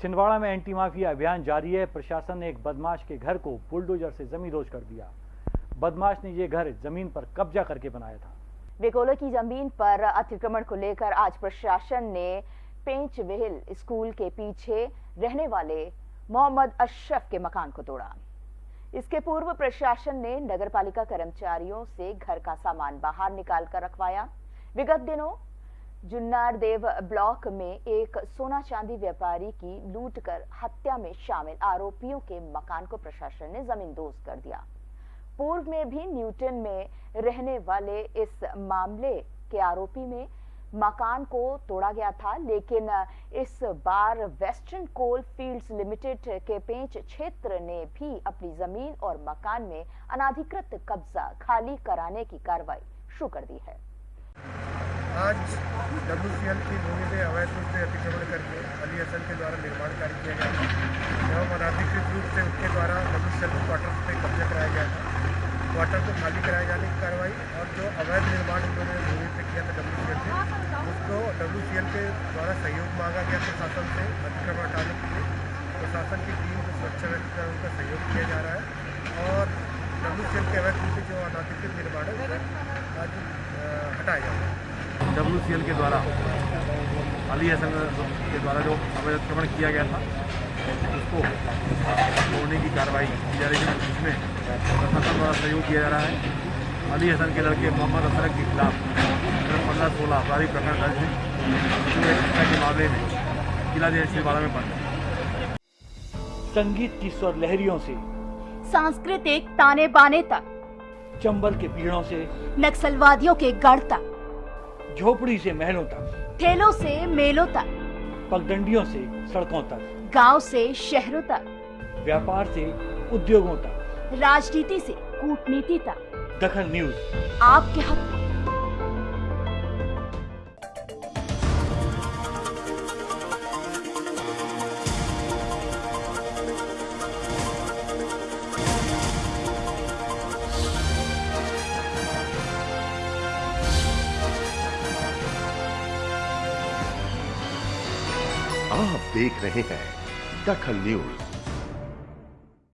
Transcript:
छिंदवाड़ा में anti mafia अभियान जारी है। प्रशासन ने एक बदमाश के घर को बुलडोजर से जमींदोज कर दिया। बदमाश ने ये घर ज़मीन पर कब्जा करके बनाया था। बेकोलो की ज़मीन पर अतिक्रमण को लेकर आज प्रशासन ने पेंच वेहिल स्कूल के पीछे रहने वाले मोहम्मद अशरफ के मकान को तोड़ा। इसके पूर्व प्रशासन ने नगरपालिका कर्मचारियों से घर का सामान बाहर निकाल कर रखवाया। विगत दिनों जुन्नार देव ब्लॉक में एक सोना चांदी व्यापारी की लूट कर हत्या में शामिल। आरोपियों के मकान को प्रशासन ने ज़मीन जमींदोज कर दिया। पूर्व में भी न्यूटन में रहने वाले इस मामले के आरोपी में मकान को तोड़ा गया था, लेकिन इस बार वेस्टर्न कोल फील्ड्स लिमिटेड के पेंच क्षेत्र ने भी अपनी ज़मीन और मकान में अनाधिकृत कब्जा खाली कराने की कार्रवाई शुरू कर दी है। आज डब्ल्यू सी एल की भूमि में अवैध रूप से अतिक्रमण करके अली हसन के द्वारा निर्माण कार्य किया गया था। एवं अनाधिकृत रूप से उनके द्वारा डब्ल्यू के क्वार्टर पे कब्जा कराया गया था। क्वार्टर को खाली कराए जाने की कार्रवाई और जो अवैध निर्माण उन्होंने भूमि पे किया था डब्ल्यू सी एल से, उसको डब्ल्यू सी एल के द्वारा सहयोग मांगा गया प्रशासन से, अतिक्रमण हटाने के लिए। प्रशासन की टीम को सुरक्षा व्यक्त कर उनका सहयोग किया जा रहा है और डब्ल्यू सी एल के अवैध रूप से जो अनाधिकृत निर्माण है उसे आज हटाया जा रहा है डब्ल्यू के द्वारा अली हसन के द्वारा जो अवैध अतिक्रमण किया गया था उसको तोड़ने की कार्रवाई की जा रही है जिसमें प्रशासन द्वारा सहयोग किया जा रहा है। अली हसन के लड़के मोहम्मद असरक के खिलाफ पंद्रह सोलह आपराधिक प्रकरण दर्ज है। हत्या के मामले में किला जेल छिंदवाड़ा में बंद। संगीत की स्वर लहरियों से सांस्कृतिक ताने बाने तक चंबल के पीड़ों से नक्सलवादियों के गढ़ तक। झोपड़ी से महलों तक ठेलों से मेलों तक पगडंडियों से सड़कों तक गाँव से शहरों तक व्यापार से उद्योगों तक। राजनीति से कूटनीति तक। दखन न्यूज़। आपके हक में आप देख रहे हैं दखल न्यूज़।